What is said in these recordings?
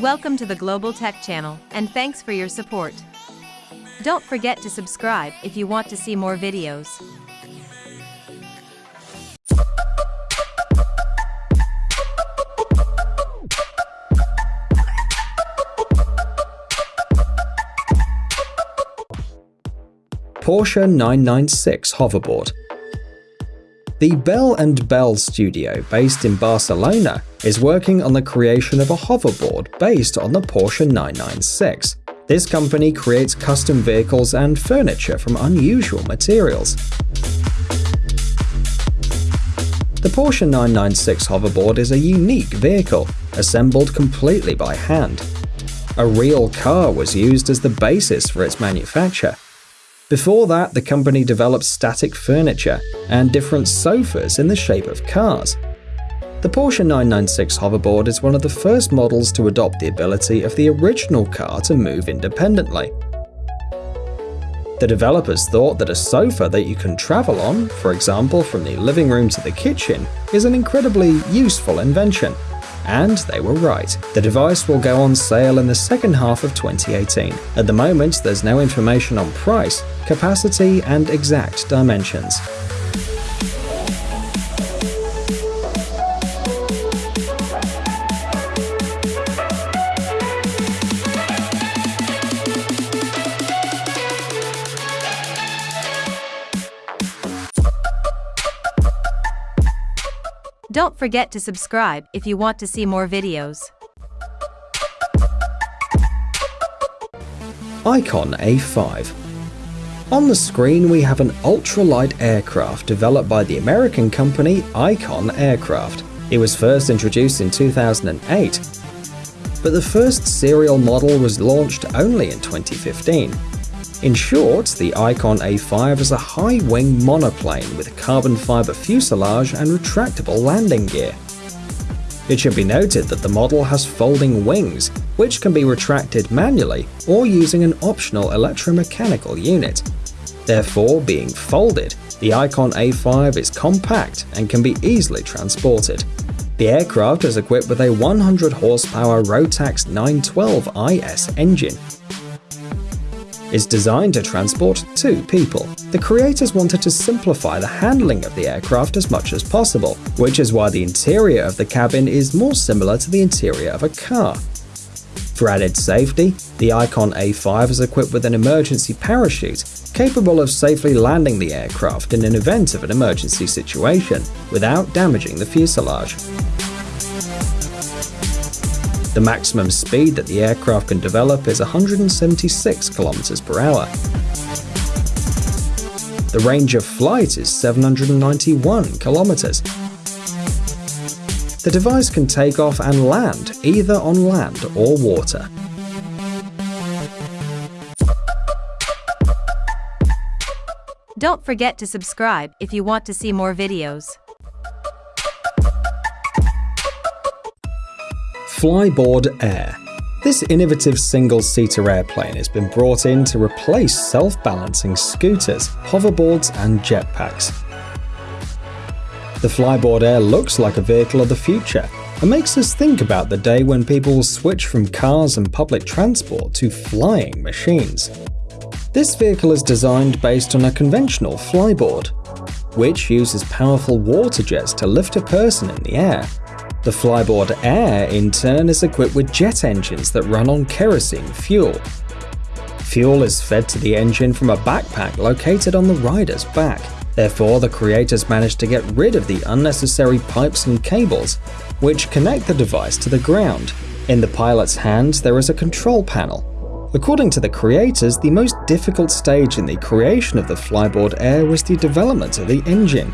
Welcome to the Global Tech Channel, and thanks for your support. Don't forget to subscribe if you want to see more videos. Porsche 996 hoverboard. The Bel & Bel studio, based in Barcelona, is working on the creation of a hoverboard based on the Porsche 996. This company creates custom vehicles and furniture from unusual materials. The Porsche 996 hoverboard is a unique vehicle, assembled completely by hand. A real car was used as the basis for its manufacture, before that, the company developed static furniture and different sofas in the shape of cars. The Porsche 996 hoverboard is one of the first models to adopt the ability of the original car to move independently. The developers thought that a sofa that you can travel on, for example from the living room to the kitchen, is an incredibly useful invention. And they were right. The device will go on sale in the second half of 2018. At the moment, there's no information on price, capacity, and exact dimensions. Don't forget to subscribe if you want to see more videos. Icon A5 On the screen we have an ultralight aircraft developed by the American company Icon Aircraft. It was first introduced in 2008, but the first serial model was launched only in 2015. In short, the Icon A5 is a high-wing monoplane with carbon fiber fuselage and retractable landing gear. It should be noted that the model has folding wings, which can be retracted manually or using an optional electromechanical unit. Therefore, being folded, the Icon A5 is compact and can be easily transported. The aircraft is equipped with a 100 horsepower Rotax 912 IS engine, is designed to transport two people. The creators wanted to simplify the handling of the aircraft as much as possible, which is why the interior of the cabin is more similar to the interior of a car. For added safety, the Icon A5 is equipped with an emergency parachute, capable of safely landing the aircraft in an event of an emergency situation, without damaging the fuselage. The maximum speed that the aircraft can develop is 176 km per hour. The range of flight is 791 kilometers. The device can take off and land either on land or water. Don't forget to subscribe if you want to see more videos. Flyboard Air. This innovative single-seater airplane has been brought in to replace self-balancing scooters, hoverboards and jetpacks. The Flyboard Air looks like a vehicle of the future and makes us think about the day when people will switch from cars and public transport to flying machines. This vehicle is designed based on a conventional flyboard, which uses powerful water jets to lift a person in the air the Flyboard Air, in turn, is equipped with jet engines that run on kerosene fuel. Fuel is fed to the engine from a backpack located on the rider's back. Therefore, the creators managed to get rid of the unnecessary pipes and cables, which connect the device to the ground. In the pilot's hands, there is a control panel. According to the creators, the most difficult stage in the creation of the Flyboard Air was the development of the engine.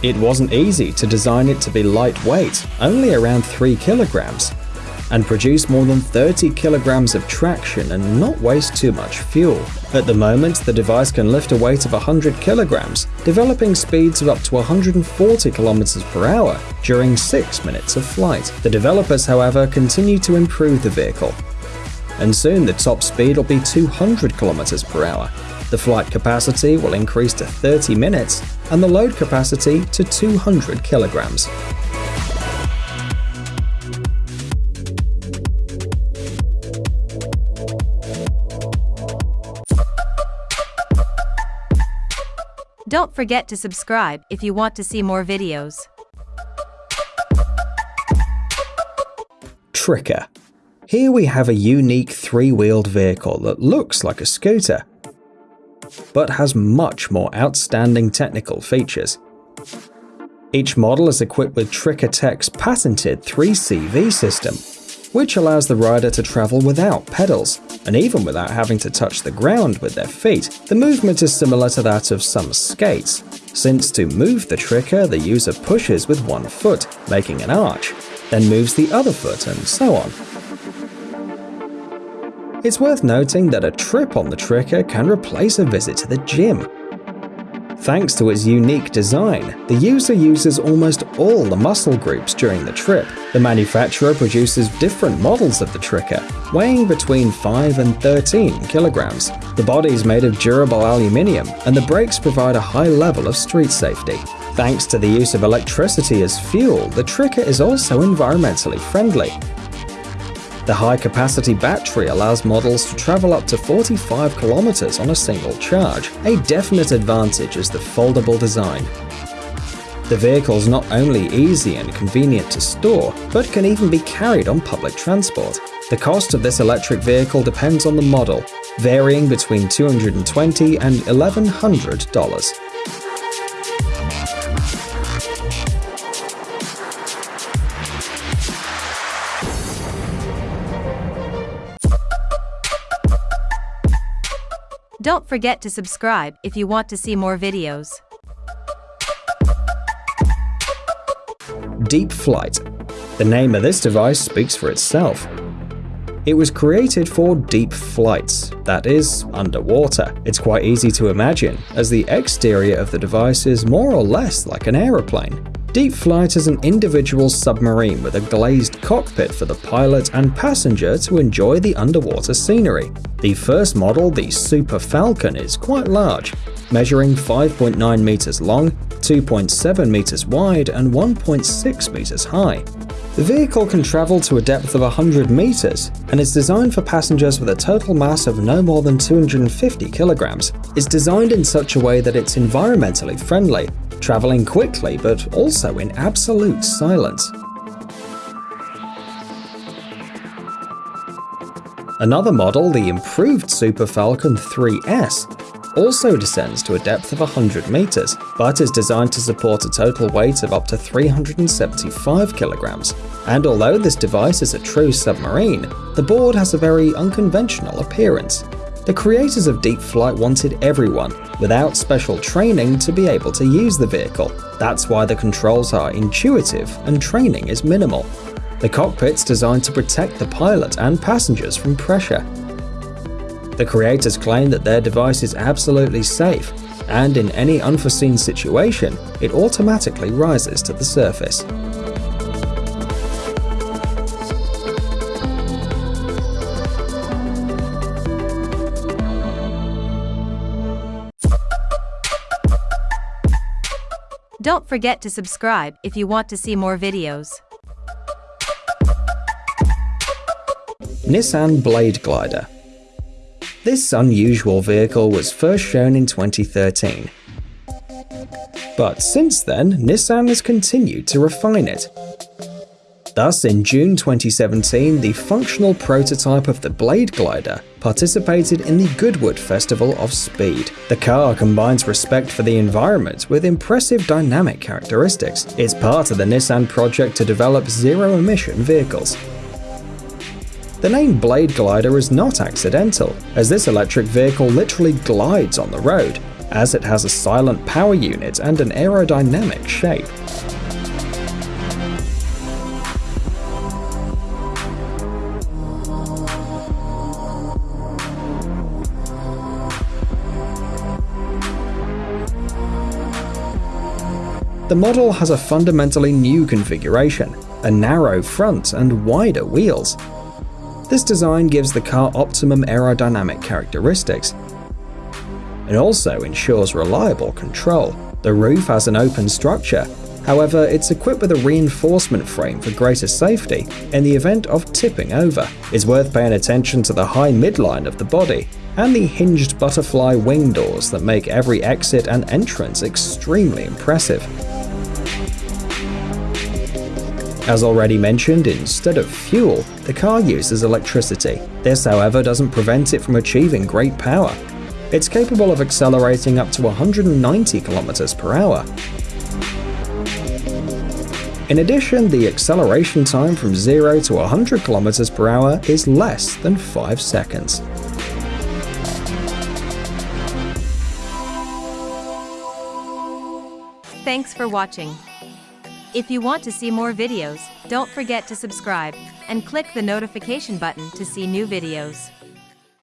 It wasn't easy to design it to be lightweight, only around 3 kilograms, and produce more than 30 kilograms of traction and not waste too much fuel. At the moment, the device can lift a weight of 100 kilograms, developing speeds of up to 140 kilometers per hour during 6 minutes of flight. The developers, however, continue to improve the vehicle, and soon the top speed will be 200 kilometers per hour, the flight capacity will increase to 30 minutes and the load capacity to 200 kilograms. Don't forget to subscribe if you want to see more videos. Tricker. Here we have a unique three-wheeled vehicle that looks like a scooter, but has much more outstanding technical features. Each model is equipped with Tricker Tech's patented 3CV system, which allows the rider to travel without pedals, and even without having to touch the ground with their feet. The movement is similar to that of some skates, since to move the Tricker the user pushes with one foot, making an arch, then moves the other foot and so on. It's worth noting that a trip on the Tricker can replace a visit to the gym. Thanks to its unique design, the user uses almost all the muscle groups during the trip. The manufacturer produces different models of the Tricker, weighing between 5 and 13 kilograms. The body is made of durable aluminium, and the brakes provide a high level of street safety. Thanks to the use of electricity as fuel, the Tricker is also environmentally friendly, the high-capacity battery allows models to travel up to 45 kilometers on a single charge. A definite advantage is the foldable design. The vehicle is not only easy and convenient to store, but can even be carried on public transport. The cost of this electric vehicle depends on the model, varying between 220 and $1,100. Don't forget to subscribe if you want to see more videos. Deep Flight. The name of this device speaks for itself. It was created for deep flights, that is, underwater. It's quite easy to imagine, as the exterior of the device is more or less like an aeroplane. Deep Flight is an individual submarine with a glazed cockpit for the pilot and passenger to enjoy the underwater scenery. The first model, the Super Falcon, is quite large, measuring 5.9 meters long, 2.7 meters wide, and 1.6 meters high. The vehicle can travel to a depth of 100 meters and is designed for passengers with a total mass of no more than 250 kilograms. It's designed in such a way that it's environmentally friendly traveling quickly but also in absolute silence. Another model, the improved Super Falcon 3S, also descends to a depth of 100 meters, but is designed to support a total weight of up to 375 kilograms. And although this device is a true submarine, the board has a very unconventional appearance. The creators of Deep Flight wanted everyone, without special training, to be able to use the vehicle. That's why the controls are intuitive and training is minimal. The cockpit's designed to protect the pilot and passengers from pressure. The creators claim that their device is absolutely safe, and in any unforeseen situation, it automatically rises to the surface. Don't forget to subscribe if you want to see more videos. Nissan Blade Glider This unusual vehicle was first shown in 2013. But since then, Nissan has continued to refine it, Thus, in June 2017, the functional prototype of the Blade Glider participated in the Goodwood Festival of Speed. The car combines respect for the environment with impressive dynamic characteristics. It's part of the Nissan project to develop zero-emission vehicles. The name Blade Glider is not accidental, as this electric vehicle literally glides on the road, as it has a silent power unit and an aerodynamic shape. The model has a fundamentally new configuration, a narrow front and wider wheels. This design gives the car optimum aerodynamic characteristics. It also ensures reliable control. The roof has an open structure, however it's equipped with a reinforcement frame for greater safety in the event of tipping over. It's worth paying attention to the high midline of the body, and the hinged butterfly wing doors that make every exit and entrance extremely impressive. As already mentioned, instead of fuel, the car uses electricity. This, however, doesn't prevent it from achieving great power. It's capable of accelerating up to 190 km per hour. In addition, the acceleration time from 0 to 100 km per hour is less than 5 seconds. Thanks for watching. If you want to see more videos, don't forget to subscribe and click the notification button to see new videos.